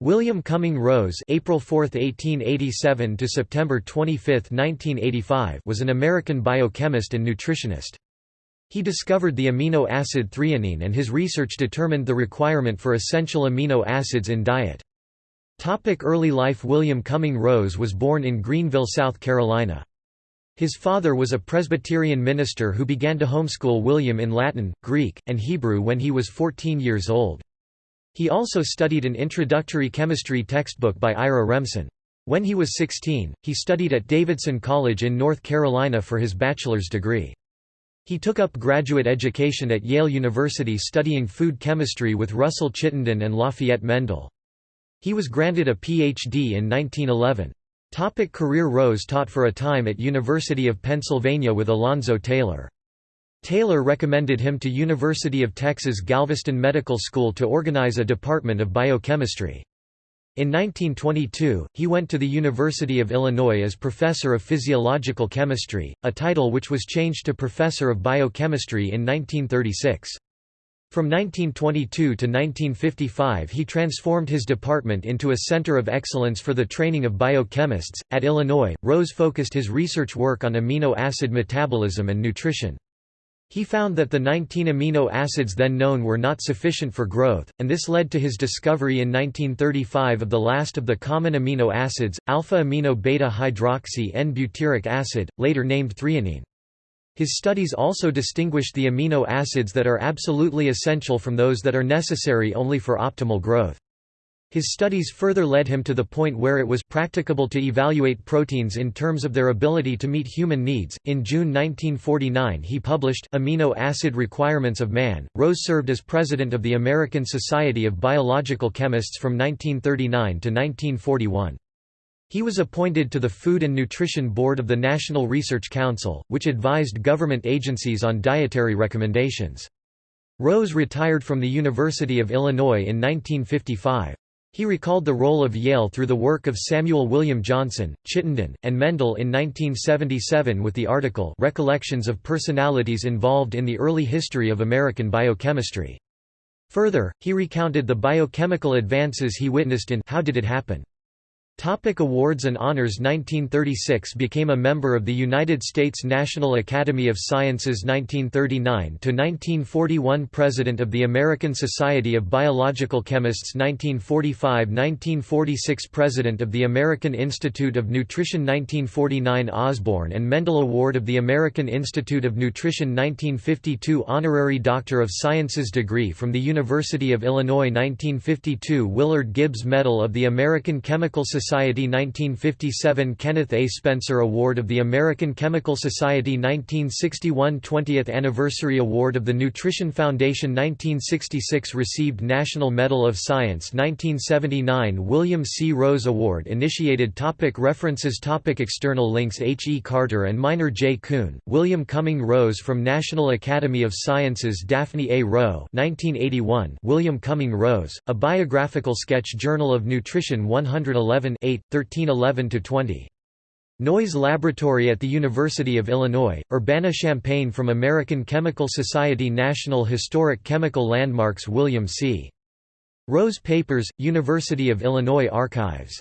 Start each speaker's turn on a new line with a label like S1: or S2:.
S1: William Cumming Rose April 4, 1887 to September 25, 1985 was an American biochemist and nutritionist. He discovered the amino acid threonine and his research determined the requirement for essential amino acids in diet. Topic early life William Cumming Rose was born in Greenville, South Carolina. His father was a Presbyterian minister who began to homeschool William in Latin, Greek, and Hebrew when he was 14 years old. He also studied an introductory chemistry textbook by Ira Remsen. When he was 16, he studied at Davidson College in North Carolina for his bachelor's degree. He took up graduate education at Yale University studying food chemistry with Russell Chittenden and Lafayette Mendel. He was granted a Ph.D. in 1911. Topic career Rose taught for a time at University of Pennsylvania with Alonzo Taylor. Taylor recommended him to University of Texas Galveston Medical School to organize a department of biochemistry. In 1922, he went to the University of Illinois as Professor of Physiological Chemistry, a title which was changed to Professor of Biochemistry in 1936. From 1922 to 1955 he transformed his department into a center of excellence for the training of biochemists. At Illinois, Rose focused his research work on amino acid metabolism and nutrition. He found that the 19 amino acids then known were not sufficient for growth, and this led to his discovery in 1935 of the last of the common amino acids, alpha-amino beta-hydroxy N-butyric acid, later named threonine. His studies also distinguished the amino acids that are absolutely essential from those that are necessary only for optimal growth. His studies further led him to the point where it was practicable to evaluate proteins in terms of their ability to meet human needs. In June 1949, he published Amino Acid Requirements of Man. Rose served as president of the American Society of Biological Chemists from 1939 to 1941. He was appointed to the Food and Nutrition Board of the National Research Council, which advised government agencies on dietary recommendations. Rose retired from the University of Illinois in 1955. He recalled the role of Yale through the work of Samuel William Johnson, Chittenden, and Mendel in 1977 with the article Recollections of Personalities Involved in the Early History of American Biochemistry. Further, he recounted the biochemical advances he witnessed in How Did It Happen? Topic awards and honors 1936 became a member of the United States National Academy of Sciences 1939–1941 President of the American Society of Biological Chemists 1945–1946 President of the American Institute of Nutrition 1949 Osborne and Mendel Award of the American Institute of Nutrition 1952 Honorary Doctor of Sciences degree from the University of Illinois 1952 Willard Gibbs Medal of the American Chemical Society Society 1957 Kenneth A. Spencer Award of the American Chemical Society 1961 20th Anniversary Award of the Nutrition Foundation 1966 Received National Medal of Science 1979 William C. Rose Award Initiated topic References topic External links H. E. Carter and Minor J. Coon, William Cumming Rose from National Academy of Sciences Daphne A. Roe 1981 William Cumming Rose, A Biographical Sketch Journal of Nutrition 111 8, 1311–20. Noyes Laboratory at the University of Illinois, Urbana-Champaign from American Chemical Society National Historic Chemical Landmarks William C. Rose Papers, University of Illinois Archives